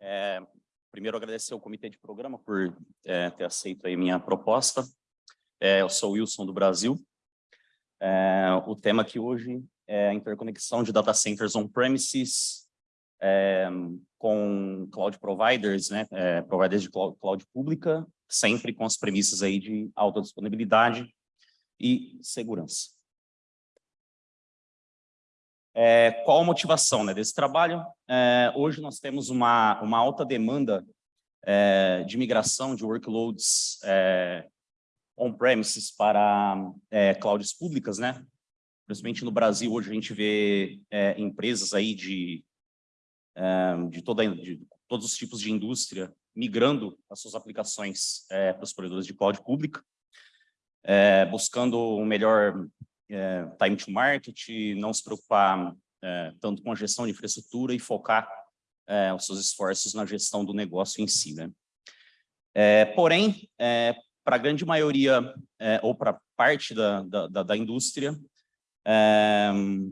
É, primeiro, agradecer ao comitê de programa por é, ter aceito a minha proposta. É, eu sou Wilson do Brasil. O tema aqui hoje é a interconexão de data centers on-premises com cloud providers, né, providers de cloud, cloud pública, sempre com as premissas aí de alta disponibilidade e segurança. É, qual a motivação né, desse trabalho? É, hoje nós temos uma, uma alta demanda é, de migração de workloads é, on-premises para é, clouds públicas, né? Principalmente no Brasil, hoje a gente vê é, empresas aí de, de, toda, de todos os tipos de indústria migrando as suas aplicações para os provedores de cloud pública, buscando um melhor é, time to market, não se preocupar é, tanto com a gestão de infraestrutura e focar é, os seus esforços na gestão do negócio em si. Né? É, porém, é, para a grande maioria, é, ou para parte da, da, da indústria,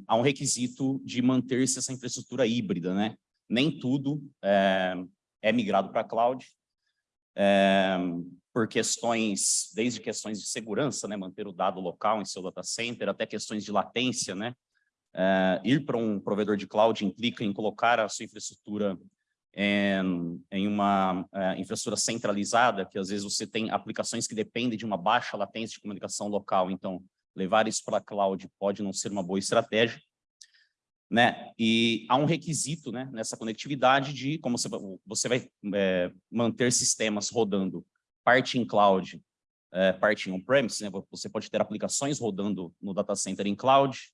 há um requisito de manter-se essa infraestrutura híbrida. Né? Nem tudo é, migrado para a cloud, por questões, desde questões de segurança, né, manter o dado local em seu data center, até questões de latência, né, uh, ir para um provedor de cloud implica em colocar a sua infraestrutura em, em uma uh, infraestrutura centralizada, que às vezes você tem aplicações que dependem de uma baixa latência de comunicação local, então levar isso para a cloud pode não ser uma boa estratégia. Né? E há um requisito né, nessa conectividade de como você, você vai é, manter sistemas rodando parte em cloud, é, parte em on-premise, né? você pode ter aplicações rodando no data center em cloud,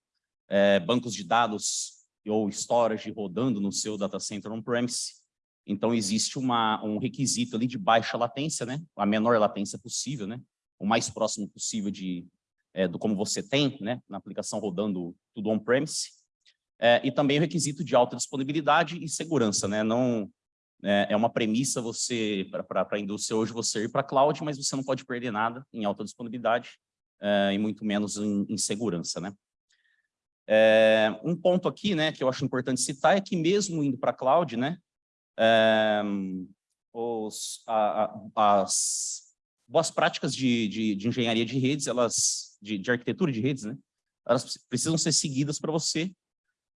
é, bancos de dados ou storage rodando no seu data center on-premise. Então, existe uma, um requisito ali de baixa latência, né? a menor latência possível, né? o mais próximo possível de, é, do como você tem né? na aplicação rodando tudo on-premise. É, e também o requisito de alta disponibilidade e segurança, né? Não, é, é uma premissa você para a indústria hoje você ir para cloud, mas você não pode perder nada em alta disponibilidade é, e muito menos em, em segurança, né? É, um ponto aqui, né, que eu acho importante citar é que mesmo indo para cloud, né, é, os, a, a, as boas práticas de, de, de, engenharia de redes, elas, de, de, arquitetura de redes, né, elas precisam ser seguidas para você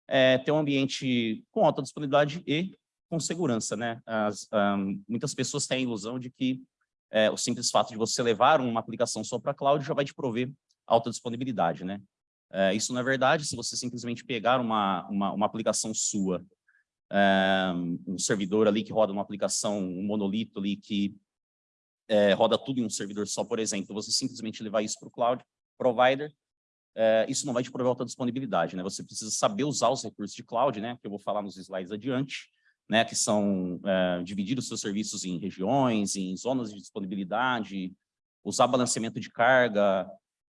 é, ter um ambiente com alta disponibilidade e com segurança, né? As, um, muitas pessoas têm a ilusão de que é, o simples fato de você levar uma aplicação só para a cloud já vai te prover alta disponibilidade, né? É, isso não é verdade, se você simplesmente pegar uma, uma, uma aplicação sua, é, um servidor ali que roda uma aplicação, um monolito ali que é, roda tudo em um servidor só, por exemplo, você simplesmente levar isso para o cloud provider, é, isso não vai te prover alta disponibilidade, né? Você precisa saber usar os recursos de cloud, né? Que eu vou falar nos slides adiante, né, que são é, dividir os seus serviços em regiões, em zonas de disponibilidade, usar balanceamento de carga,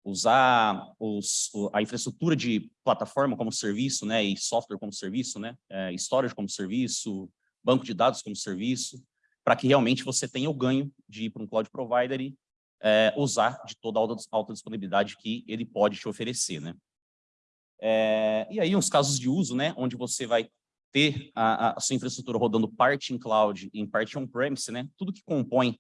usar os, a infraestrutura de plataforma como serviço, né, e software como serviço, né, é, storage como serviço, banco de dados como serviço, para que realmente você tenha o ganho de ir para um cloud provider e é, usar de toda a alta, alta disponibilidade que ele pode te oferecer, né. É, e aí, uns casos de uso, né, onde você vai ter a, a, sua infraestrutura rodando parte em cloud em parte on-premise, né? Tudo que compõe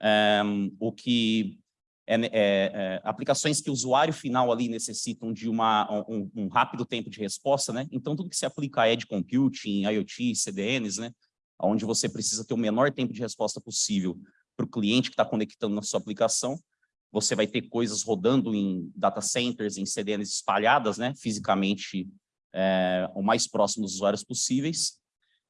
é, o que é, é, é, aplicações que o usuário final ali necessitam de uma, um, um, rápido tempo de resposta, né? Então, tudo que se aplica a Edge Computing, IoT, CDNs, né? Onde você precisa ter o menor tempo de resposta possível para o cliente que está conectando na sua aplicação, você vai ter coisas rodando em data centers, em CDNs espalhadas, né? Fisicamente é, o mais próximo dos usuários possíveis,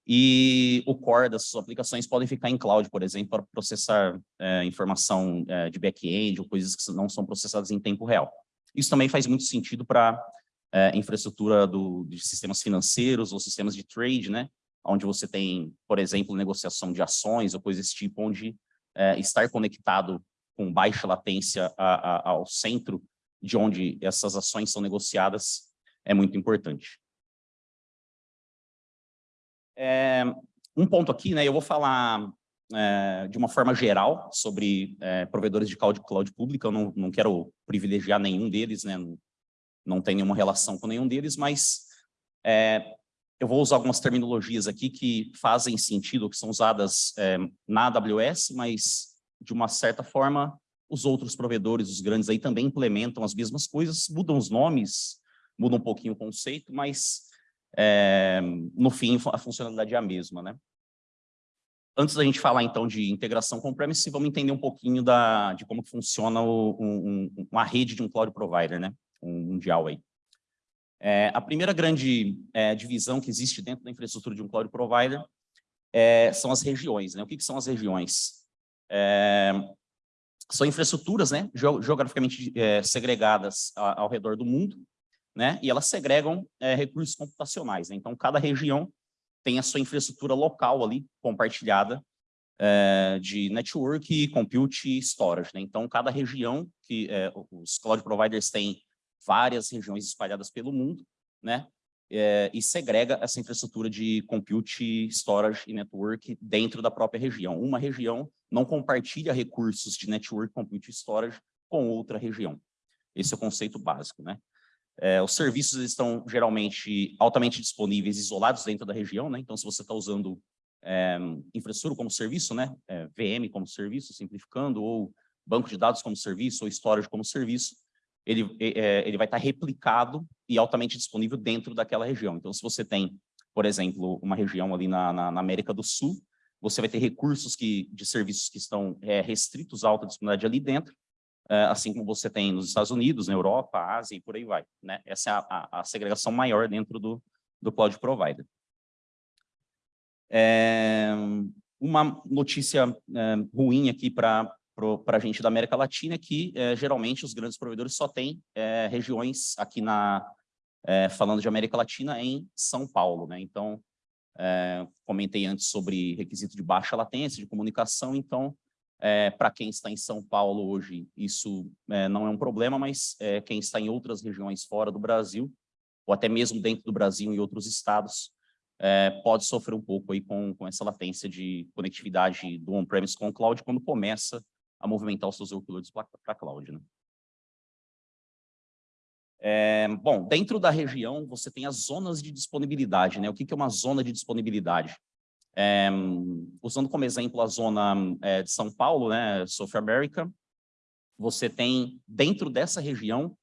e o core das suas aplicações podem ficar em cloud, por exemplo, para processar é, informação é, de back-end ou coisas que não são processadas em tempo real. Isso também faz muito sentido para é, infraestrutura do, de sistemas financeiros ou sistemas de trade, né? onde você tem, por exemplo, negociação de ações ou coisas desse tipo, onde é, estar conectado com baixa latência a, a, ao centro de onde essas ações são negociadas é muito importante. É, um ponto aqui, né, eu vou falar é, de uma forma geral sobre é, provedores de cloud, cloud pública, eu não, não quero privilegiar nenhum deles, né, não, não tem nenhuma relação com nenhum deles, mas é, eu vou usar algumas terminologias aqui que fazem sentido, que são usadas é, na AWS, mas de uma certa forma os outros provedores, os grandes aí também implementam as mesmas coisas, mudam os nomes, mudam um pouquinho o conceito, mas é, no fim a funcionalidade é a mesma, né? Antes da gente falar, então, de integração com premise vamos entender um pouquinho da, de como funciona o, um, uma rede de um cloud provider, né? Um mundial aí. É, a primeira grande é, divisão que existe dentro da infraestrutura de um cloud provider é, são as regiões. Né? O que, que são as regiões? É, são infraestruturas né, geograficamente é, segregadas ao, ao redor do mundo, né, e elas segregam é, recursos computacionais. Né? Então, cada região tem a sua infraestrutura local ali, compartilhada, de network, compute e storage. Né? Então, cada região que os cloud providers têm várias regiões espalhadas pelo mundo, né? É, e segrega essa infraestrutura de compute, storage e network dentro da própria região. Uma região não compartilha recursos de network, compute e storage com outra região. Esse é o conceito básico, né? É, os serviços estão geralmente altamente disponíveis, isolados dentro da região, né? Então, se você está usando é, infraestrutura como serviço, né? É, VM como serviço, simplificando, ou banco de dados como serviço, ou storage como serviço, ele, é, ele vai estar replicado e altamente disponível dentro daquela região. Então, se você tem, por exemplo, uma região ali na, na, na América do Sul, você vai ter recursos que, de serviços que estão é, restritos à alta disponibilidade ali dentro, assim como você tem nos Estados Unidos, na Europa, Ásia e por aí vai. Né? Essa é a, a, a segregação maior dentro do, do cloud provider. É, uma notícia é, ruim aqui para a gente da América Latina, que é, geralmente os grandes provedores só têm é, regiões aqui na, é, falando de América Latina, em São Paulo. Né? Então, comentei antes sobre requisito de baixa latência, de comunicação, então, para quem está em São Paulo hoje, isso não é um problema, mas quem está em outras regiões fora do Brasil, ou até mesmo dentro do Brasil, em outros estados, é, pode sofrer um pouco aí com, com essa latência de conectividade do on-premise com o cloud quando começa a movimentar os seus workloads para cloud. Né? É, bom, dentro da região, você tem as zonas de disponibilidade. Né? O que, que é uma zona de disponibilidade? É, usando como exemplo a zona é, de São Paulo, né, South America, você tem, dentro dessa região,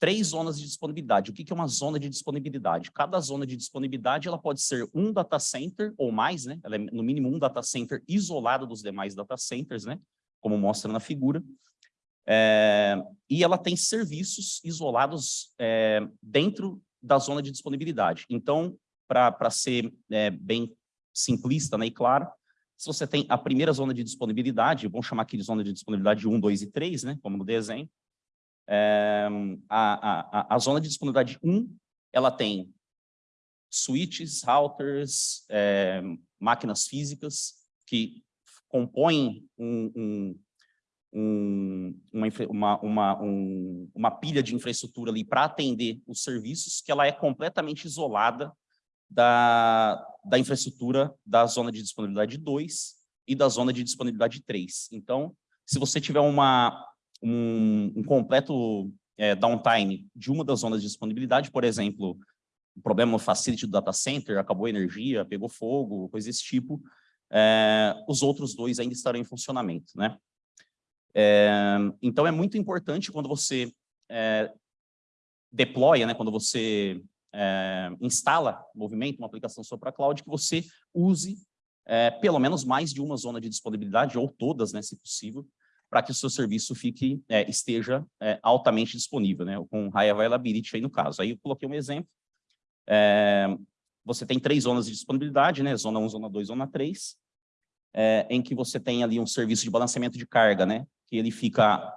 três zonas de disponibilidade. O que, que é uma zona de disponibilidade? Cada zona de disponibilidade ela pode ser um data center ou mais, né? Ela é no mínimo um data center isolado dos demais data centers, né? como mostra na figura. É, e ela tem serviços isolados é, dentro da zona de disponibilidade. Então, para ser é, bem simplista né, e claro, se você tem a primeira zona de disponibilidade, vamos chamar aqui de zona de disponibilidade 1, 2 e 3, né, como no desenho, é, a, a, a zona de disponibilidade 1, ela tem switches, routers, é, máquinas físicas que compõem um, um, um, uma, uma, uma, um, uma pilha de infraestrutura ali para atender os serviços, que ela é completamente isolada da, da infraestrutura da zona de disponibilidade 2 e da zona de disponibilidade 3. Então, se você tiver uma, um, um completo é, downtime de uma das zonas de disponibilidade, por exemplo, o problema no facility do data center, acabou a energia, pegou fogo, coisa desse tipo, é, os outros dois ainda estarão em funcionamento. Né? É, então, é muito importante quando você é, deploya, né, quando você é, instala movimento, uma aplicação só para cloud, que você use é, pelo menos mais de uma zona de disponibilidade, ou todas, né, se possível, para que o seu serviço fique, é, esteja altamente disponível, né, com high availability aí no caso. Aí eu coloquei um exemplo, você tem três zonas de disponibilidade, né? Zona 1, Zona 2, Zona 3, é, em que você tem ali um serviço de balanceamento de carga, né? Que ele fica...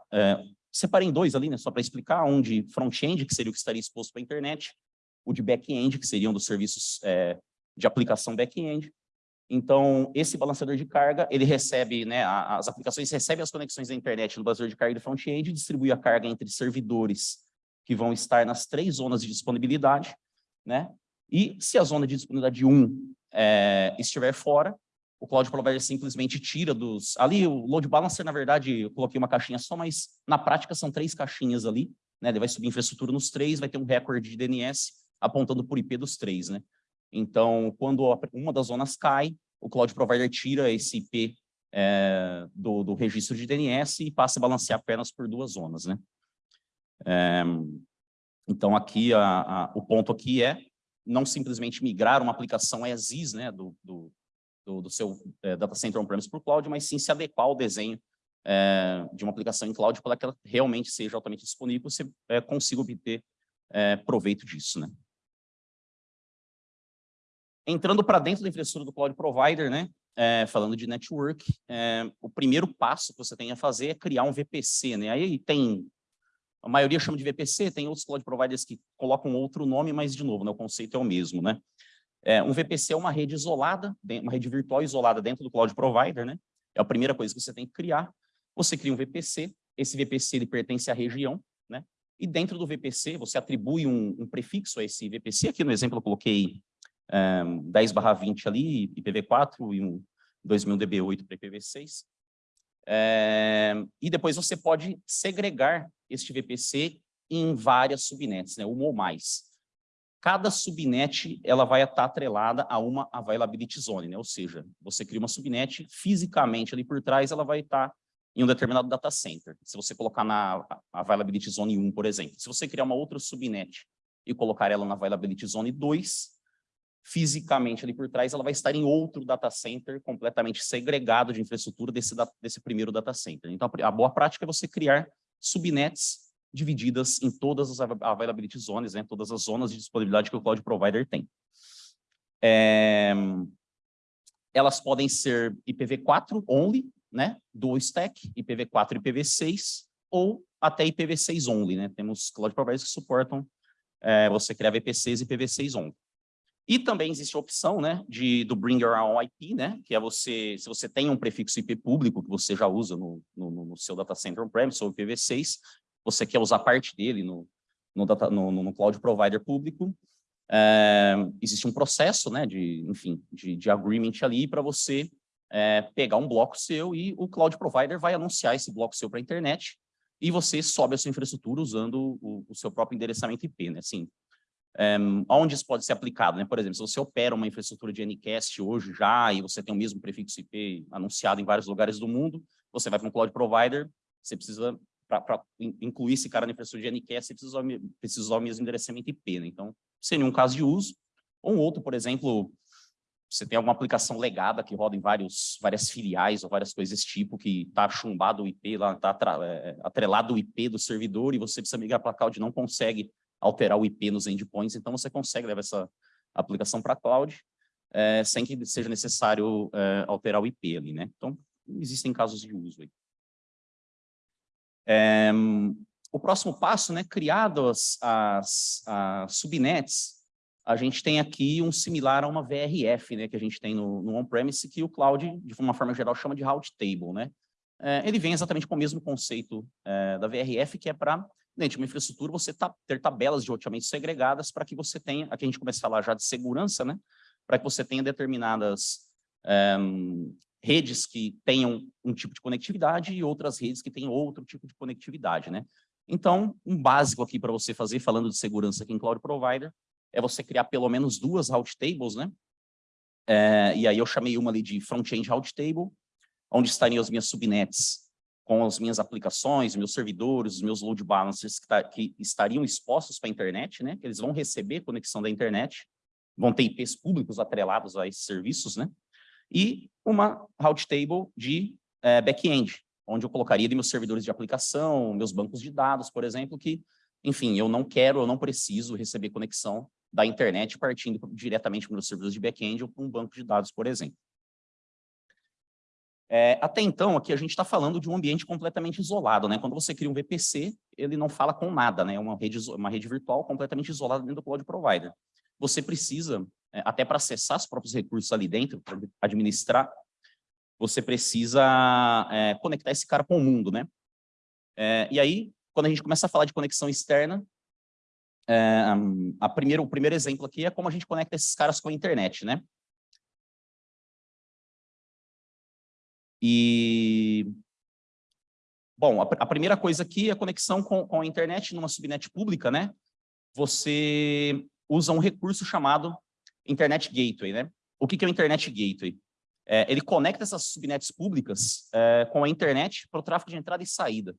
Separei em dois ali, né? Só para explicar, um de front-end, que seria o que estaria exposto para a internet, o de back-end, que seriam dos serviços é, de aplicação back-end. Então, esse balanceador de carga, ele recebe, né, as aplicações recebem as conexões da internet no balanceador de carga de front-end e distribui a carga entre servidores que vão estar nas três zonas de disponibilidade, né? E se a zona de disponibilidade 1 é, estiver fora, o Cloud Provider simplesmente tira dos... Ali, o Load Balancer, na verdade, eu coloquei uma caixinha só, mas na prática são três caixinhas ali, né? Ele vai subir infraestrutura nos três, vai ter um recorde de DNS apontando por IP dos três, né? Então, quando uma das zonas cai, o cloud provider tira esse IP é, do, do, registro de DNS e passa a balancear apenas por duas zonas, né? É, então, aqui, a, a, o ponto aqui é não simplesmente migrar uma aplicação as is, né, do, do, do, seu é, data center on-premise para o cloud, mas sim se adequar ao desenho de uma aplicação em cloud para que ela realmente seja altamente disponível, você consiga obter proveito disso, né? Entrando para dentro da infraestrutura do cloud provider, né? É, falando de network, é, o primeiro passo que você tem a fazer é criar um VPC, né? Aí tem, a maioria chama de VPC, tem outros cloud providers que colocam outro nome, mas de novo, né, o conceito é o mesmo, né? É, um VPC é uma rede isolada, uma rede virtual isolada dentro do cloud provider, né? É a primeira coisa que você tem que criar. Você cria um VPC, esse VPC ele pertence à região, né? E dentro do VPC, você atribui um, um prefixo a esse VPC. Aqui no exemplo eu coloquei um, 10 barra 20 ali, IPv4 e um 2000 DB8 para IPv6. É, e depois você pode segregar este VPC em várias subnets, né, uma ou mais. Cada subnet ela vai estar atrelada a uma availability zone, né? ou seja, você cria uma subnet, fisicamente ali por trás ela vai estar em um determinado data center. Se você colocar na availability zone 1, por exemplo. Se você criar uma outra subnet e colocar ela na availability zone 2, fisicamente ali por trás, ela vai estar em outro data center completamente segregado de infraestrutura desse, desse primeiro data center. Então, a boa prática é você criar subnets divididas em todas as availability zones, né, todas as zonas de disponibilidade que o cloud provider tem. É, elas podem ser IPv4 only, né, dual stack, IPv4 e IPv6, ou até IPv6 only, né, temos cloud providers que suportam é, você criar VPCs e IPv6 only. E também existe a opção né, de, do Bring Your Own IP, né, que é você, se você tem um prefixo IP público que você já usa no, no, no seu data center on-premise ou IPv6, você quer usar parte dele no, no, data, no, no cloud provider público, é, existe um processo né, de, enfim, de, de agreement ali para você é, pegar um bloco seu e o cloud provider vai anunciar esse bloco seu para a internet e você sobe a sua infraestrutura usando o, o seu próprio endereçamento IP, né? Assim, um, onde isso pode ser aplicado, né? Por exemplo, se você opera uma infraestrutura de Ncast hoje já e você tem o mesmo prefixo IP anunciado em vários lugares do mundo, você vai para um cloud provider, você precisa, para incluir esse cara na infraestrutura de Ncast, você precisa, precisa usar o mesmo endereçamento IP, né? Então, sem nenhum caso de uso. Ou um outro, por exemplo, você tem alguma aplicação legada que roda em vários, várias filiais ou várias coisas desse tipo, que está chumbado o IP, está é, atrelado o IP do servidor e você precisa migrar para a cloud e não consegue alterar o IP nos endpoints, então você consegue levar essa aplicação para a cloud é, sem que seja necessário é, alterar o IP ali, né? Então, existem casos de uso aí. É, o próximo passo, né, criadas as, as subnets, a gente tem aqui um similar a uma VRF, né, que a gente tem no, no on-premise, que o cloud, de uma forma geral, chama de route table, né? É, ele vem exatamente com o mesmo conceito é, da VRF, que é para dentro de uma infraestrutura, você tá, ter tabelas de roteamento segregadas para que você tenha, aqui a gente começa a falar já de segurança, né? Para que você tenha determinadas um, redes que tenham um tipo de conectividade e outras redes que tenham outro tipo de conectividade, né? Então, um básico aqui para você fazer, falando de segurança aqui em Cloud Provider, é você criar pelo menos duas route tables, né? É, e aí eu chamei uma ali de front-end route table, onde estariam as minhas subnets com as minhas aplicações, meus servidores, os meus load balancers que, tá, que estariam expostos para a internet, né? Que eles vão receber conexão da internet, vão ter IPs públicos atrelados a esses serviços, né? E uma route table de é, back-end, onde eu colocaria meus servidores de aplicação, meus bancos de dados, por exemplo, que, enfim, eu não quero, eu não preciso receber conexão da internet partindo diretamente para meus servidores de back-end ou para um banco de dados, por exemplo. É, até então, aqui a gente está falando de um ambiente completamente isolado, né? Quando você cria um VPC, ele não fala com nada, né? É uma rede, uma rede virtual completamente isolada dentro do cloud provider. Você precisa, é, até para acessar os próprios recursos ali dentro, para administrar, você precisa é, conectar esse cara com o mundo, né? É, e aí, quando a gente começa a falar de conexão externa, é, a primeiro, o primeiro exemplo aqui é como a gente conecta esses caras com a internet, né? E, bom, a, a primeira coisa aqui é a conexão com, com a internet numa subnet pública, né? Você usa um recurso chamado Internet Gateway, né? O que, que é o Internet Gateway? É, ele conecta essas subnets públicas é, com a internet para o tráfego de entrada e saída.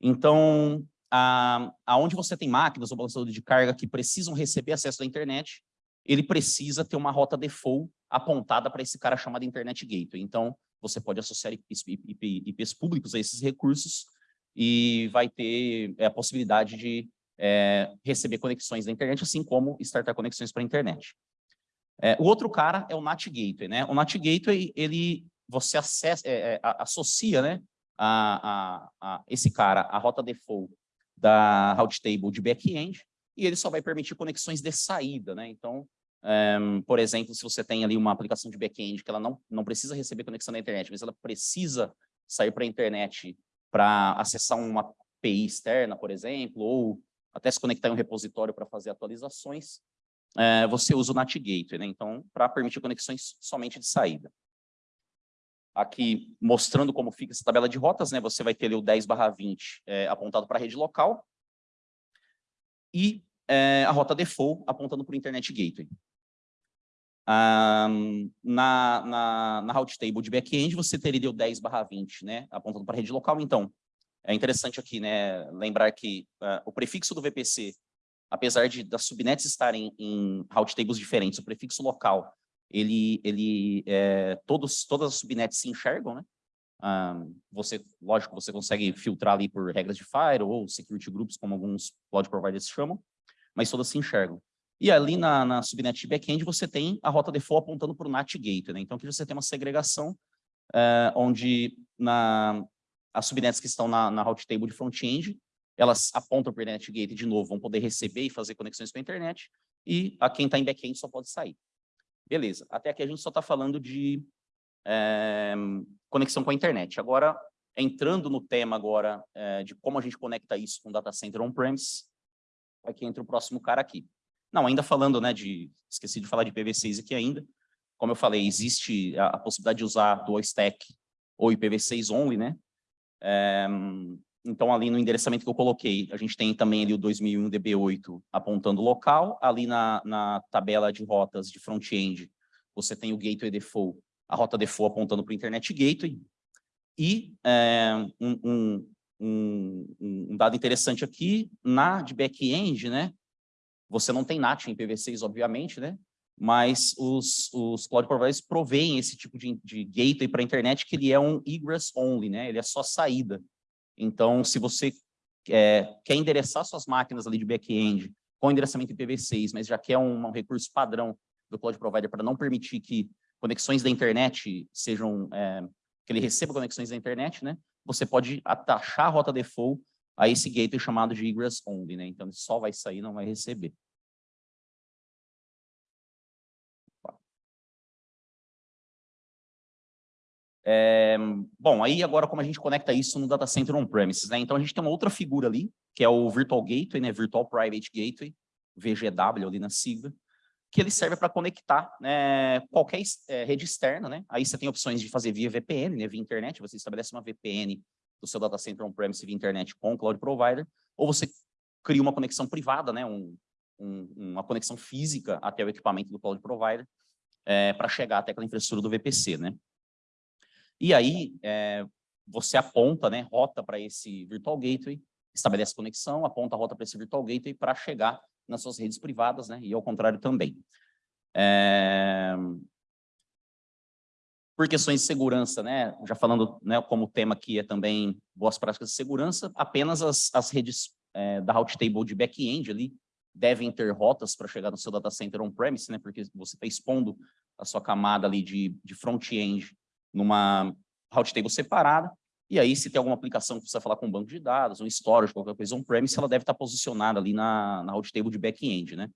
Então, a, aonde você tem máquinas ou balanceadores de carga que precisam receber acesso à internet, ele precisa ter uma rota default apontada para esse cara chamado Internet Gateway. Então, você pode associar IPs, IP, IPs públicos a esses recursos e vai ter é, a possibilidade de é, receber conexões da internet, assim como startar conexões para a internet. É, o outro cara é o NAT Gateway, né? O NAT Gateway, ele, você acessa, é, é, associa, né, a, a, a, esse cara, a rota default da route table de back-end, e ele só vai permitir conexões de saída, né? Então, um, por exemplo, se você tem ali uma aplicação de back-end que ela não, não precisa receber conexão da internet, mas ela precisa sair para a internet para acessar uma API externa, por exemplo, ou até se conectar em um repositório para fazer atualizações, é, você usa o NAT Gateway, né? então, para permitir conexões somente de saída. Aqui, mostrando como fica essa tabela de rotas, né? você vai ter ali o 10 20 é, apontado para a rede local e é, a rota default apontando para o Internet Gateway. Um, na, na, na route table de back-end, você teria o 10 20, né, apontando para a rede local. Então, é interessante aqui né, lembrar que uh, o prefixo do VPC apesar de das subnets estarem em route tables diferentes, o prefixo local, ele, ele é, todos, todas as subnets se enxergam, né? Um, você, lógico, você consegue filtrar ali por regras de Fire ou security groups, como alguns cloud providers chamam, mas todas se enxergam. E ali na, na subnet de backend você tem a rota default apontando para o NAT Gateway, né? Então aqui você tem uma segregação uh, onde na, as subnets que estão na, na route table de front-end elas apontam para o Internet Gateway de novo, vão poder receber e fazer conexões com a internet, e a quem está em back-end só pode sair. Beleza, até aqui a gente só está falando de é, conexão com a internet. Agora, entrando no tema agora é, de como a gente conecta isso com data center on-premise, aqui entra o próximo cara aqui. Não, ainda falando, né, de, esqueci de falar de IPv6 aqui ainda, como eu falei, existe a, a possibilidade de usar dual stack ou IPv6 only, né, é, então, ali no endereçamento que eu coloquei, a gente tem também ali o 2001 DB8 apontando local. Ali na, na tabela de rotas de front-end, você tem o Gateway Default, a rota default apontando para o Internet Gateway. E é, um, um, um, um, dado interessante aqui, na de back-end, né? Você não tem NAT em PV6, obviamente, né? Mas os, os cloud providers provêm esse tipo de, de gateway para a internet, que ele é um egress only, né? Ele é só saída. Então, se você é, quer endereçar suas máquinas ali de back-end com endereçamento IPv6, mas já quer um, um recurso padrão do cloud provider para não permitir que conexões da internet sejam, é, que ele receba conexões da internet, né? Você pode atachar a rota default a esse gateway chamado de egress only, né? Então, ele só vai sair, não vai receber. É, bom, aí agora como a gente conecta isso no data center on-premises, né? Então a gente tem uma outra figura ali, que é o Virtual Gateway, né? Virtual Private Gateway, VGW ali na sigla, que ele serve para conectar né, qualquer é, rede externa, né? Aí você tem opções de fazer via VPN, né? Via internet, você estabelece uma VPN do seu data center on-premise via internet com o cloud provider, ou você cria uma conexão privada, né? Um, um, uma conexão física até o equipamento do cloud provider é, para chegar até aquela infraestrutura do VPC, né? E aí, é, você aponta, né, rota para esse Virtual Gateway, estabelece conexão, aponta a rota para esse Virtual Gateway para chegar nas suas redes privadas, né, e ao contrário também. É... Por questões de segurança, né, já falando né, como tema aqui é também boas práticas de segurança, apenas as, as redes é, da route table de back-end ali devem ter rotas para chegar no seu data center on-premise, né, porque você está expondo a sua camada ali de, de front-end numa route table separada, e aí se tem alguma aplicação que precisa falar com um banco de dados, um storage, qualquer coisa on-premise, ela deve estar posicionada ali na, na route table de back-end, né?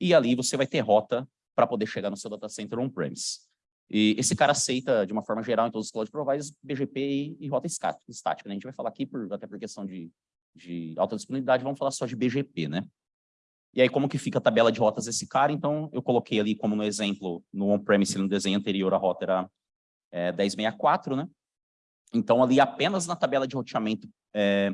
E ali você vai ter rota para poder chegar no seu data center on-premise. E esse cara aceita, de uma forma geral, em todos os cloud providers, BGP e, e rota estática. Né? A gente vai falar aqui, por, até por questão de, de alta disponibilidade, vamos falar só de BGP, né? E aí, como que fica a tabela de rotas desse cara? Então, eu coloquei ali como no exemplo, no on-premise, no desenho anterior, a rota era é, 1064, né? Então, ali apenas na tabela de roteamento, é,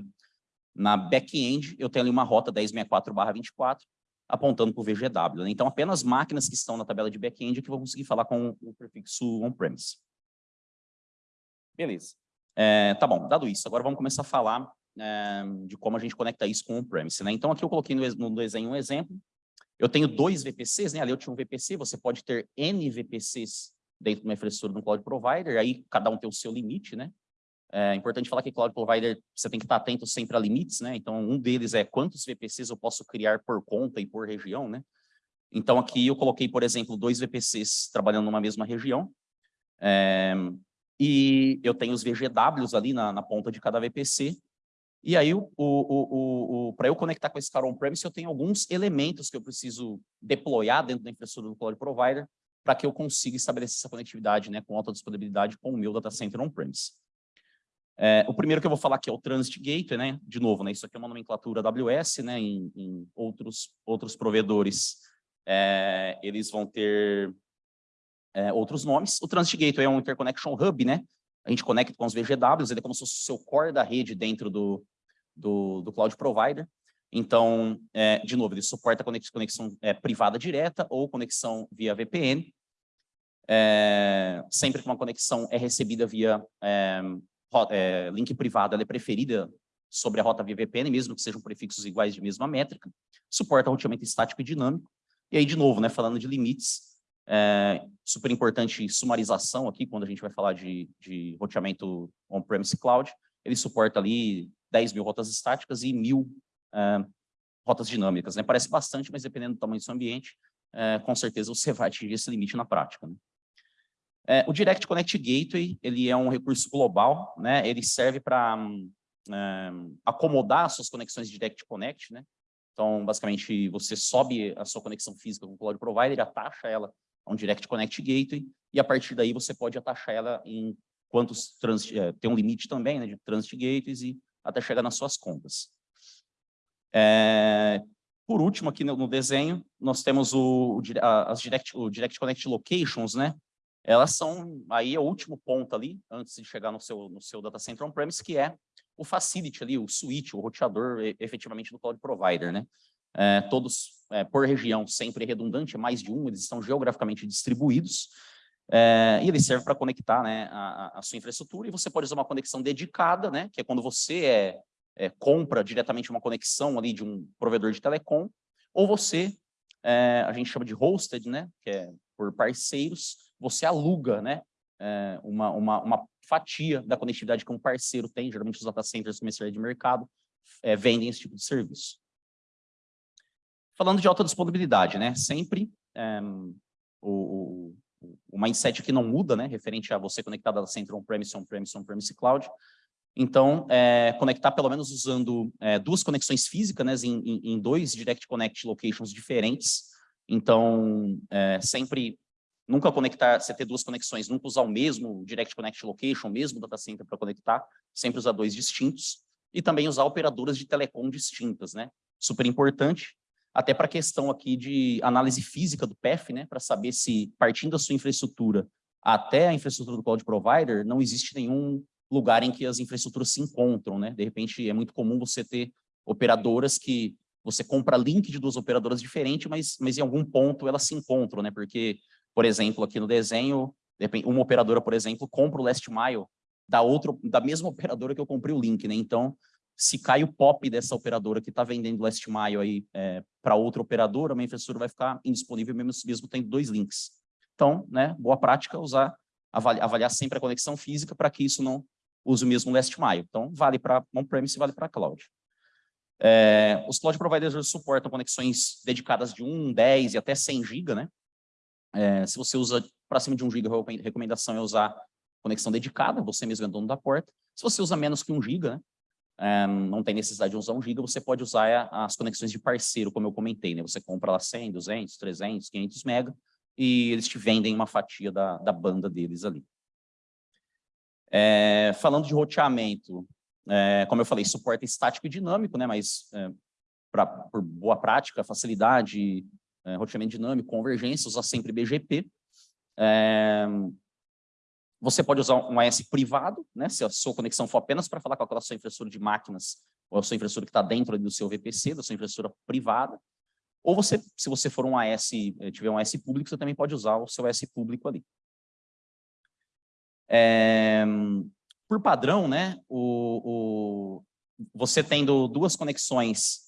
na back-end, eu tenho ali uma rota 1064/24, apontando para o VGW. Né? Então, apenas máquinas que estão na tabela de back-end é que vão conseguir falar com o prefixo on-premise. Beleza. É, tá bom, dado isso, agora vamos começar a falar é, de como a gente conecta isso com on-premise. Né? Então, aqui eu coloquei no, no desenho um exemplo. Eu tenho dois VPCs, né? ali eu tinha um VPC, você pode ter N VPCs dentro de uma infraestrutura de um cloud provider, aí cada um tem o seu limite, né? É importante falar que cloud provider, você tem que estar atento sempre a limites, né? Então, um deles é quantos VPCs eu posso criar por conta e por região, né? Então, aqui eu coloquei, por exemplo, dois VPCs trabalhando numa mesma região. É, e eu tenho os VGWs ali na, na ponta de cada VPC. E aí, o, o, o, para eu conectar com esse cara on-premise, eu tenho alguns elementos que eu preciso deployar dentro da infraestrutura do cloud provider para que eu consiga estabelecer essa conectividade né, com alta disponibilidade com o meu data center on-premise. É, o primeiro que eu vou falar aqui é o Transit Gateway, né? De novo, né? Isso aqui é uma nomenclatura AWS, né? Em, em outros, outros provedores, é, eles vão ter é, outros nomes. O Transit Gateway é um Interconnection Hub, né? A gente conecta com os VGWs, ele é como se fosse o seu core da rede dentro do, do, do Cloud Provider. Então, é, de novo, ele suporta conexão, é, privada direta ou conexão via VPN. É, sempre que uma conexão é recebida via é, link privado ela é preferida sobre a rota via VPN, mesmo que sejam prefixos iguais de mesma métrica, suporta roteamento estático e dinâmico, e aí, de novo, né, falando de limites, é, super importante sumarização aqui, quando a gente vai falar de, de roteamento on-premise cloud, ele suporta ali 10 mil rotas estáticas e mil é, rotas dinâmicas, né? Parece bastante, mas dependendo do tamanho do seu ambiente, é, com certeza você vai atingir esse limite na prática. Né? É, o Direct Connect Gateway, ele é um recurso global, né? Ele serve para é, acomodar suas conexões Direct Connect, né? Então, basicamente, você sobe a sua conexão física com o Cloud Provider, atacha ela a um Direct Connect Gateway, e a partir daí você pode atachar ela em quantos transit, é, tem um limite também, né, de Transit Gateways, e até chegar nas suas contas. É, por último, aqui no, no, desenho, nós temos o, o, as direct, o Direct Connect Locations, né? Elas são, aí é o último ponto ali, antes de chegar no seu, no seu data center on-premise, que é o facility ali, o switch, o roteador efetivamente do cloud provider, né? É, todos é, por região, sempre redundante, é mais de um, eles estão geograficamente distribuídos, é, e ele serve para conectar né, a, a, sua infraestrutura, e você pode usar uma conexão dedicada, né, que é quando você é, é, compra diretamente uma conexão ali de um provedor de telecom, ou você, a gente chama de hosted, né, que é por parceiros, você aluga né, é, uma, uma, uma fatia da conectividade que um parceiro tem, geralmente os data centers comerciais de mercado é, vendem esse tipo de serviço. Falando de alta disponibilidade, né, sempre é, o, o, o mindset que não muda, né, referente a você conectar data center on-premise, on-premise, on-premise cloud, então, é, conectar pelo menos usando é, duas conexões físicas né, em, em, dois Direct Connect locations diferentes. Então, é, sempre nunca conectar, você ter duas conexões, nunca usar o mesmo Direct Connect Location, o mesmo data center para conectar, sempre usar dois distintos, e também usar operadoras de telecom distintas, né? Super importante, até para a questão aqui de análise física do PEF, né? Para saber se, partindo da sua infraestrutura até a infraestrutura do cloud provider, não existe nenhum lugar em que as infraestruturas se encontram, né? De repente, é muito comum você ter operadoras que você compra link de duas operadoras diferentes, mas, mas em algum ponto elas se encontram, né? Porque por exemplo, aqui no desenho, uma operadora, por exemplo, compra o last mile da, outra, da mesma operadora que eu comprei o link, né? Então, se cai o POP dessa operadora que está vendendo last mile aí é, para outra operadora, a minha infraestrutura vai ficar indisponível mesmo, mesmo tendo dois links. Então, né, boa prática usar, avaliar, avaliar sempre a conexão física para que isso não use o mesmo last mile. Então, vale para on-premise e vale para cloud. É, os cloud providers suportam conexões dedicadas de 1, 10 e até 100 GB, né? É, se você usa para cima de 1 GB, a recomendação é usar conexão dedicada, você mesmo é dono da porta. Se você usa menos que 1 GB, né, é, não tem necessidade de usar 1 GB, você pode usar as conexões de parceiro, como eu comentei, né? Você compra lá 100, 200, 300, 500 MB e eles te vendem uma fatia da, da banda deles ali. É, falando de roteamento, é, como eu falei, suporte estático e dinâmico, né? Mas é, pra, por boa prática, facilidade, é, roteamento dinâmico, convergência, usar sempre BGP. É, você pode usar um AS privado, né, se a sua conexão for apenas para falar com a sua infraestrutura de máquinas, ou a sua infraestrutura que está dentro do seu VPC, da sua infraestrutura privada. Ou você, se você for um AS, eh, tiver um AS público, você também pode usar o seu AS público ali. É, por padrão, né, o, o, você tendo duas conexões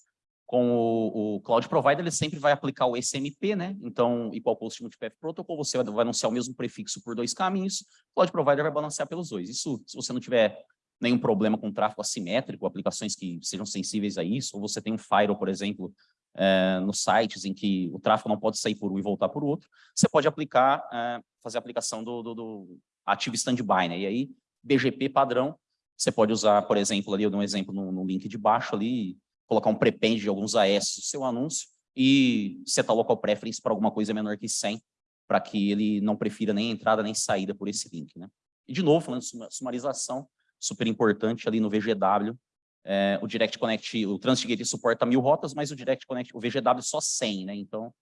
com o, o, Cloud Provider, ele sempre vai aplicar o SMP, né? Então, Equal Post Multipath Protocol, você vai, vai anunciar o mesmo prefixo por dois caminhos, Cloud Provider vai balancear pelos dois. Isso, se você não tiver nenhum problema com tráfego assimétrico, aplicações que sejam sensíveis a isso, ou você tem um firewall, por exemplo, é, nos sites em que o tráfego não pode sair por um e voltar por outro, você pode aplicar, é, fazer a aplicação do, do, do ativo standby, né? E aí, BGP padrão, você pode usar, por exemplo, ali eu dou um exemplo no, no link de baixo ali, colocar um prepend de alguns AS no seu anúncio e setar local preference para alguma coisa menor que 100, para que ele não prefira nem entrada nem saída por esse link. Né? E, de novo, falando de sumarização, super importante ali no VGW, é, o Direct Connect, o Transit Gate suporta mil rotas, mas o Direct Connect, o VGW só 100, né? Então,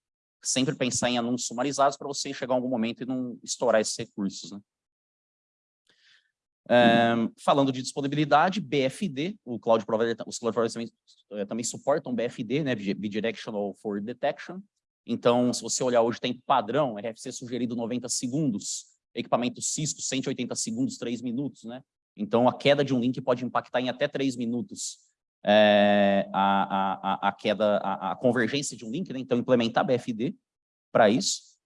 sempre pensar em anúncios sumarizados para você chegar em algum momento e não estourar esses recursos, né? Um, falando de disponibilidade, BFD, o Cloud Provider, os Cloud Providers também, eh, também suportam BFD, né, Bidirectional for Detection. Então, se você olhar hoje, tem padrão, RFC sugerido 90 segundos, equipamento Cisco 180 segundos, 3 minutos, né? Então, a queda de um link pode impactar em até 3 minutos é, a, a, a, queda, a, a, convergência de um link, né? Então, implementar BFD para isso.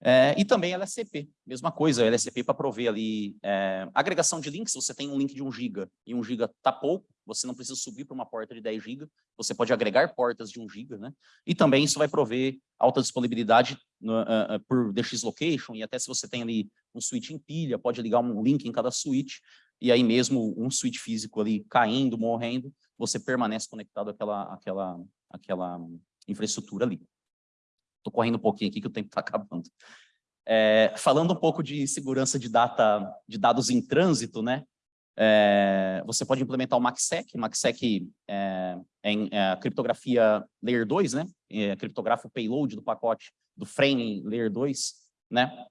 É, e também LSCP, mesma coisa, LSCP para prover ali é, agregação de links, você tem um link de 1 GB e 1 GB está pouco, você não precisa subir para uma porta de 10 GB, você pode agregar portas de 1 GB, né? E também isso vai prover alta disponibilidade no, uh, uh, por DX Location, e até se você tem ali um switch em pilha, pode ligar um link em cada switch, e aí mesmo um switch físico ali caindo, morrendo, você permanece conectado àquela, àquela, àquela infraestrutura ali. Estou correndo um pouquinho aqui que o tempo está acabando. É, falando um pouco de segurança de, data, de dados em trânsito, né? É, você pode implementar o MACSEC. MACSEC é, é, é criptografia Layer 2, né? É, criptografa o payload do pacote do frame Layer 2, né?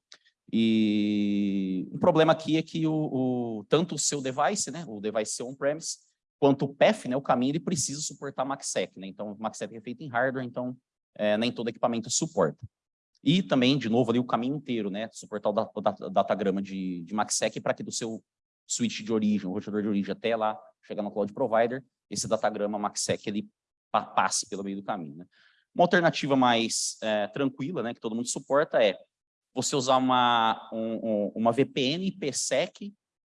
E o problema aqui é que o, o tanto o seu device, né? O device on-premise, quanto o PEF, né? O caminho, ele precisa suportar MACSEC, né? Então, o MACSEC é feito em hardware, então é, nem todo equipamento suporta. E também, de novo, ali o caminho inteiro, né? Suportar o, datagrama de, de MACSEC para que do seu switch de origem, o roteador de origem até lá, chegar no cloud provider, esse datagrama MACSEC ele passe pelo meio do caminho. Né? Uma alternativa mais é, tranquila, né, que todo mundo suporta, é você usar uma, um, uma VPN IPsec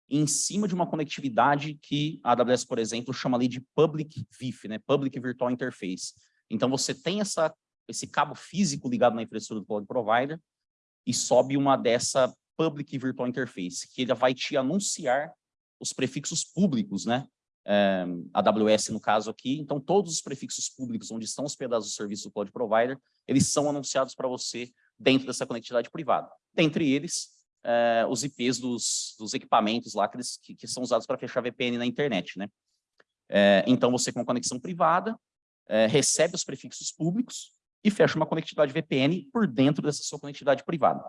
em cima de uma conectividade que a AWS, por exemplo, chama ali de Public VIF, né, Public Virtual Interface. Então, você tem essa esse cabo físico ligado na infraestrutura do Cloud Provider e sobe uma dessa Public Virtual Interface, que ele vai te anunciar os prefixos públicos, né? É, AWS no caso aqui, então todos os prefixos públicos onde estão hospedados os serviços do Cloud Provider, eles são anunciados para você dentro dessa conectividade privada. Dentre eles, é, os IPs dos, dos equipamentos lá que, eles, que, que são usados para fechar VPN na internet, né? É, então você com conexão privada, recebe os prefixos públicos, e fecha uma conectividade VPN por dentro dessa sua conectividade privada.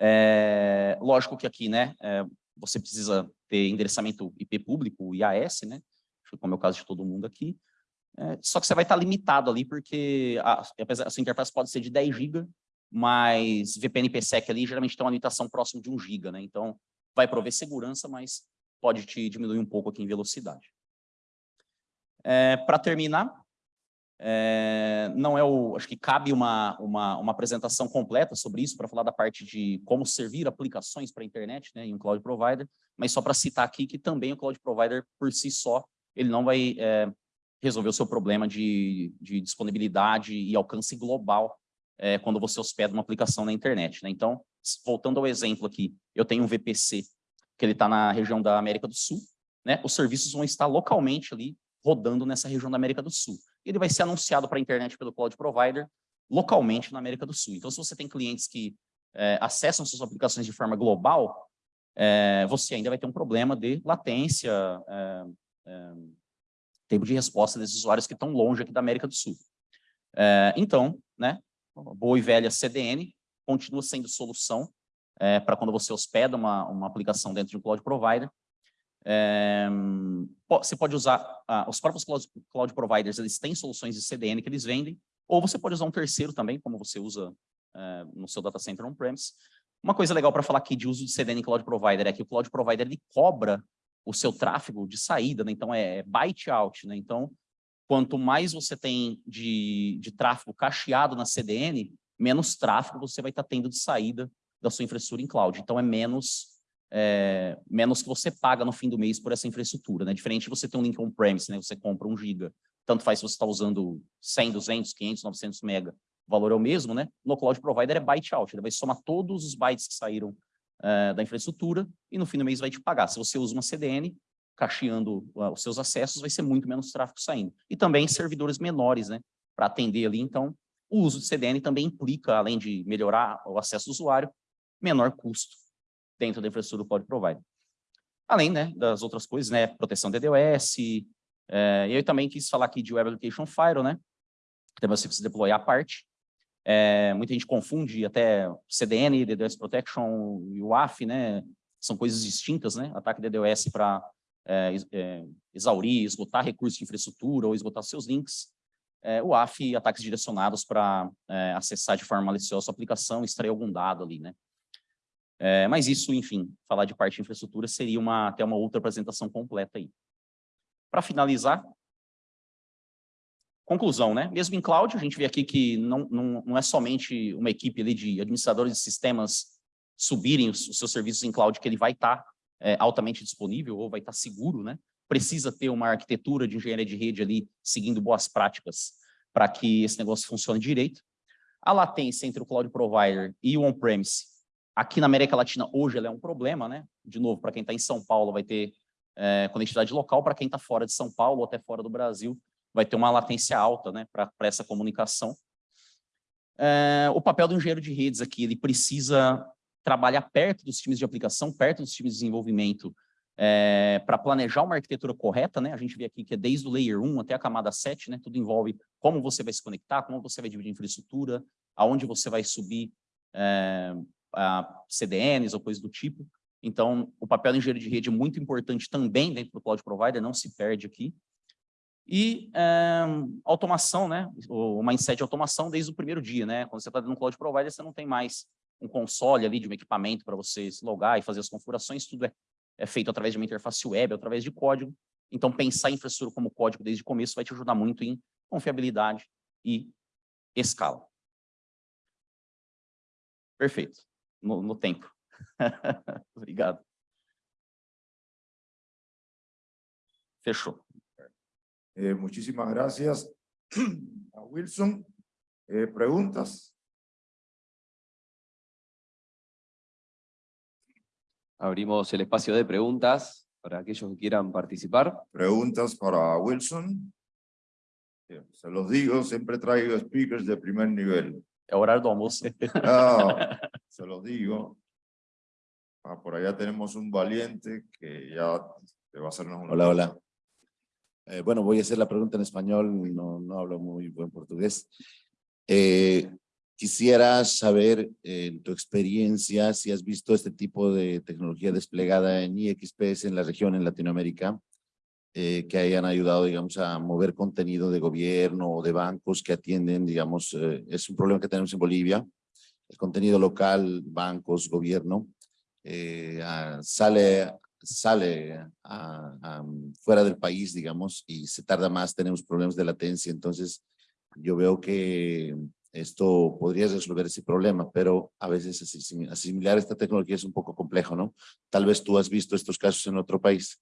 É, lógico que aqui, né, é, você precisa ter endereçamento IP público, IAS, né, como é o caso de todo mundo aqui, é, só que você vai estar limitado ali, porque a, a sua interface pode ser de 10 GB, mas VPN PSEC ali geralmente tem uma limitação próxima de 1 GB, né, então vai prover segurança, mas pode te diminuir um pouco aqui em velocidade. É, Para terminar, é, não é o, acho que cabe uma, uma, uma apresentação completa sobre isso, para falar da parte de como servir aplicações para a internet né, em um cloud provider, mas só para citar aqui que também o cloud provider, por si só, ele não vai é, resolver o seu problema de, de disponibilidade e alcance global é, quando você hospeda uma aplicação na internet. Né? Então, voltando ao exemplo aqui, eu tenho um VPC, que ele está na região da América do Sul, né? os serviços vão estar localmente ali, rodando nessa região da América do Sul ele vai ser anunciado para a internet pelo cloud provider localmente na América do Sul. Então, se você tem clientes que é, acessam suas aplicações de forma global, é, você ainda vai ter um problema de latência, é, é tempo de resposta desses usuários que estão longe aqui da América do Sul. É, então, né, boa e velha CDN continua sendo solução é, para quando você hospeda uma, uma aplicação dentro de um cloud provider, é, você pode usar, ah, os próprios cloud, providers, eles têm soluções de CDN que eles vendem, Ou você pode usar um terceiro também, como você usa é, no seu data center on-premise. Uma coisa legal para falar aqui de uso de CDN Cloud Provider é que o Cloud Provider ele cobra o seu tráfego de saída, né? então é byte out. Né? Então, quanto mais você tem de, de tráfego cacheado na CDN, menos tráfego você vai estar tá tendo de saída da sua infraestrutura em cloud. Então, é menos, é, menos que você paga no fim do mês por essa infraestrutura. Né? Diferente de você ter um link on-premise, né? você compra um giga. Tanto faz se você está usando 100, 200, 500, 900 mega, o valor é o mesmo, né? No Cloud Provider é byte out, ele vai somar todos os bytes que saíram é, da infraestrutura e no fim do mês vai te pagar. Se você usa uma CDN, cacheando uh, os seus acessos, vai ser muito menos tráfego saindo. E também servidores menores, né? Para atender ali, então, o uso de CDN também implica, além de melhorar o acesso do usuário, menor custo dentro da infraestrutura do Cloud Provider. Além né, das outras coisas, né, proteção DDoS, é, eu também quis falar aqui de Web Application Firewall, né, que você precisa deployar a parte. É, muita gente confunde até CDN, DDoS Protection e o AF, né, são coisas distintas, né, ataque DDoS para é, é, exaurir, esgotar recursos de infraestrutura ou esgotar seus links é, o AF ataques direcionados para é, acessar de forma maliciosa a sua aplicação, extrair algum dado ali, né? É, mas isso, enfim, falar de parte de infraestrutura seria uma, até uma outra apresentação completa aí. Para finalizar, conclusão, né? Mesmo em cloud, a gente vê aqui que não, não, não é somente uma equipe ali de administradores de sistemas subirem os, os seus serviços em cloud que ele vai estar tá, é, altamente disponível ou vai estar tá seguro, né? precisa ter uma arquitetura de engenharia de rede ali, seguindo boas práticas, para que esse negócio funcione direito. A latência entre o cloud provider e o on-premise, aqui na América Latina, hoje ela é um problema, né? De novo, para quem está em São Paulo, vai ter é, conectividade local, para quem está fora de São Paulo ou até fora do Brasil, vai ter uma latência alta, né? Para essa comunicação. É, o papel do engenheiro de redes aqui, ele precisa trabalhar perto dos times de aplicação, perto dos times de desenvolvimento, é, para planejar uma arquitetura correta, né? A gente vê aqui que é desde o layer 1 até a camada 7, né? Tudo envolve como você vai se conectar, como você vai dividir infraestrutura, aonde você vai subir é, CDNs ou coisas do tipo. Então, o papel do engenheiro de rede é muito importante também dentro do Cloud Provider, não se perde aqui. E é, automação, né? O mindset de automação desde o primeiro dia, né? Quando você está dentro do Cloud Provider, você não tem mais um console ali de um equipamento para você se logar e fazer as configurações, tudo é é feito através de uma interface web, através de código. Então, pensar em infraestrutura como código desde o começo vai te ajudar muito em confiabilidade e escala. Perfeito. No, no tempo. Obrigado. Fechou. Eh, muchísimas gracias a Wilson. Eh, ¿Preguntas? Abrimos el espacio de preguntas para aquellos que quieran participar. Preguntas para Wilson. Se los digo, siempre traigo speakers de primer nivel. É horário do almoço. Ah, se los digo. Ah, por allá tenemos un valiente que ya te va a hacernos una... Hola, hola. Eh, bueno, voy a hacer la pregunta en español, no, no hablo muy buen portugués. Eh, Quisiera saber, en tu experiencia, si has visto este tipo de tecnología desplegada en IXPS en la región, en Latinoamérica, eh, que hayan ayudado, digamos, a mover contenido de gobierno o de bancos que atienden, digamos, eh, es un problema que tenemos en Bolivia, el contenido local, bancos, gobierno, eh, sale, sale fuera del país, digamos, y se tarda más, tenemos problemas de latencia, entonces yo veo que esto podría resolver ese problema, pero a veces asimilar esta tecnología es un poco complejo, ¿no? Tal vez tú has visto estos casos en otro país.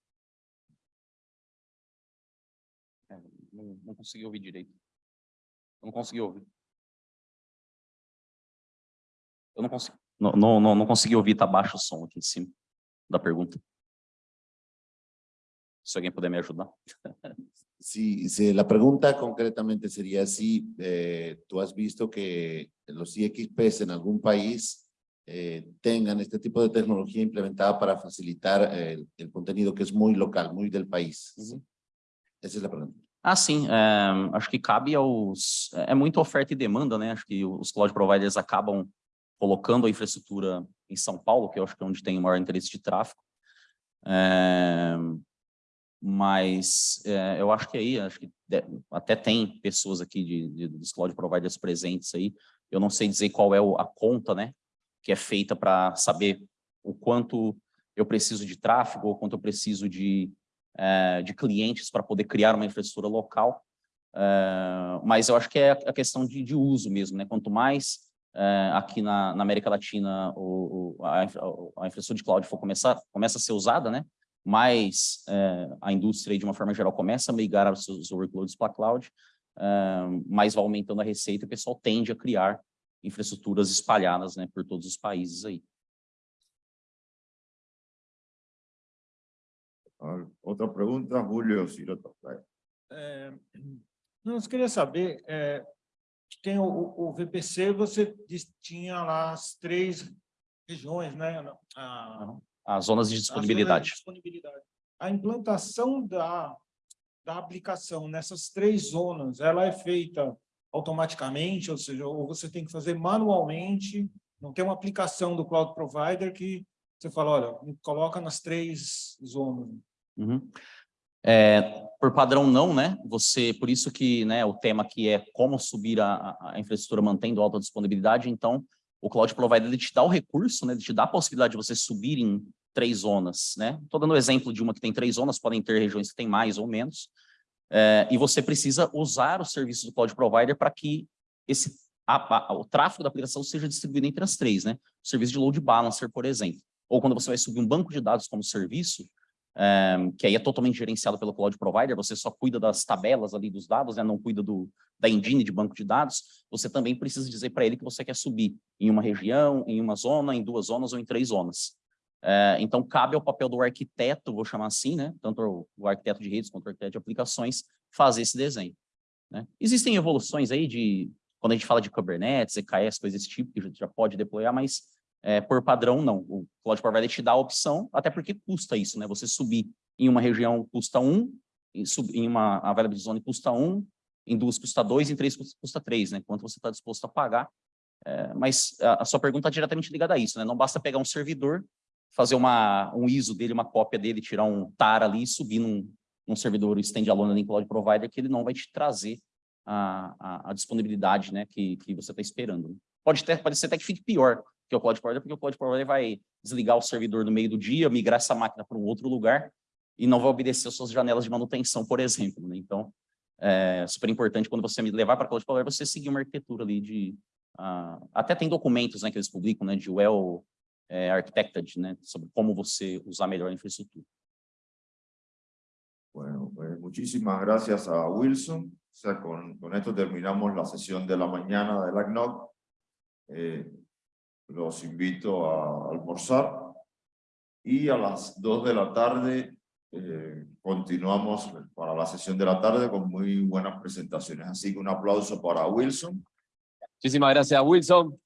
Não, não consegui ouvir direito. Não consegui ouvir. Eu não consegui, não, não, não, consegui ouvir, tá baixo o som aqui em cima da pergunta. Si alguien puede me ayudar. Sí, sí, la pregunta concretamente sería si eh, tú has visto que los IXPs en algún país eh, tengan este tipo de tecnología implementada para facilitar el, el, contenido que es muy local, muy del país. Uhum. Essa é a pergunta. Ah, sim. É, acho que cabe aos... É muito oferta e demanda, né? Acho que os cloud providers acabam colocando a infraestrutura em São Paulo, que eu acho que é onde tem o maior interesse de tráfego. É, Mas eh, eu acho que aí, acho que até tem pessoas aqui de, de- dos cloud providers presentes aí. Eu não sei dizer qual é a conta, né? Que é feita para saber o quanto eu preciso de tráfego, ou quanto eu preciso de, eh, de clientes para poder criar uma infraestrutura local. Mas eu acho que é a questão de, de uso mesmo, né? Quanto mais eh, aqui na, na América Latina o, o- a, a infraestrutura de cloud for começar, começa a ser usada, né? mais eh, a indústria, de uma forma geral, começa a migrar os seus workloads para a cloud, eh, mais vai aumentando a receita e o pessoal tende a criar infraestruturas espalhadas né, por todos os países aí. A ver, Otra pregunta, Julio Sirota. É, não, eu queria saber, é, tem o, o VPC, você tinha lá as três regiões, né? A, As zonas de a zona de disponibilidade. disponibilidade. A implantação da, da aplicação nessas três zonas, ela é feita automaticamente, ou seja, ou você tem que fazer manualmente, não tem uma aplicação do cloud provider que você fala, olha, coloca nas três zonas. Uhum. É, por padrão não, né? Você, por isso que né, o tema aqui é como subir a, a- infraestrutura mantendo alta disponibilidade, então o Cloud Provider ele te dá o recurso, né? Ele te dá a possibilidade de você subir em três zonas, né? Estou dando o exemplo de uma que tem três zonas, podem ter regiões que tem mais ou menos, é, e você precisa usar os serviços do Cloud Provider para que esse, a- a- o tráfego da aplicação seja distribuído entre as três, né? O serviço de load balancer, por exemplo. Ou quando você vai subir um banco de dados como serviço, eh, que aí é totalmente gerenciado pelo cloud provider, você só cuida das tabelas ali dos dados, né, não cuida do, da engine de banco de dados, você também precisa dizer para ele que você quer subir em uma região, em uma zona, em duas zonas ou em três zonas. Então, cabe ao papel do arquiteto, vou chamar assim, né, tanto o, o arquiteto de redes quanto o arquiteto de aplicações, fazer esse desenho. né. Existem evoluções aí de, quando a gente fala de Kubernetes, EKS, coisas desse tipo, que já pode deployar, mas é, por padrão, não. O Cloud Provider te dá a opção, até porque custa isso, né? Você subir em uma região custa um, em, sub, em uma Availability Zone custa um, em duas custa dois, em três custa, custa três, né? Quanto você está disposto a pagar. É, mas a, a sua pergunta está diretamente ligada a isso, né? Não basta pegar um servidor, fazer uma, um ISO dele, uma cópia dele, tirar um TAR ali e subir num, num servidor standalone em Cloud Provider, que ele não vai te trazer a, a, a disponibilidade né, que, que você está esperando. Pode, ter, pode ser até que fique pior, que é o Cloud Provider, porque o Cloud Provider vai desligar o servidor no meio do dia, migrar essa máquina para um outro lugar e não vai obedecer às suas janelas de manutenção, por exemplo. Né? Então, é super importante quando você levar para Cloud Provider, você seguir uma arquitetura ali de... Uh, até tem documentos né, que eles publicam, né, de well é, architected, né, sobre como você usar melhor a infraestrutura. Bueno, pues muchísimas gracias a Wilson. O sea, con, con esto terminamos la sesión de la mañana de la CNOC. Eh, los invito a almorzar y a las 2 de la tarde eh, continuamos para la sesión de la tarde con muy buenas presentaciones. Así que un aplauso para Wilson. Muchísimas gracias, Wilson.